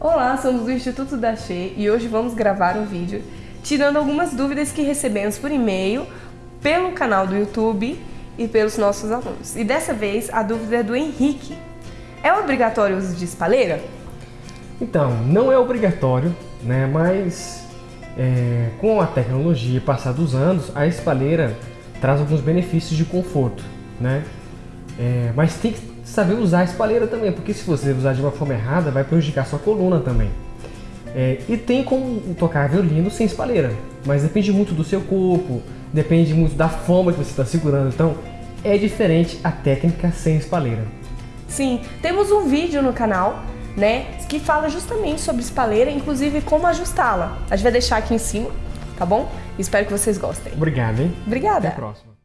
Olá, somos do Instituto da Che e hoje vamos gravar um vídeo tirando algumas dúvidas que recebemos por e-mail, pelo canal do YouTube e pelos nossos alunos. E dessa vez a dúvida é do Henrique. É obrigatório o uso de espalheira? Então, não é obrigatório, né? Mas é, com a tecnologia passar dos anos, a espalheira traz alguns benefícios de conforto, né? É, mas tem que saber usar a espalheira também, porque se você usar de uma forma errada, vai prejudicar sua coluna também. É, e tem como tocar violino sem espalheira, mas depende muito do seu corpo, depende muito da forma que você está segurando, então é diferente a técnica sem espalheira. Sim, temos um vídeo no canal né, que fala justamente sobre espalheira, inclusive como ajustá-la. A gente vai deixar aqui em cima, tá bom? Espero que vocês gostem. Obrigado, hein? Obrigada. Até a próxima.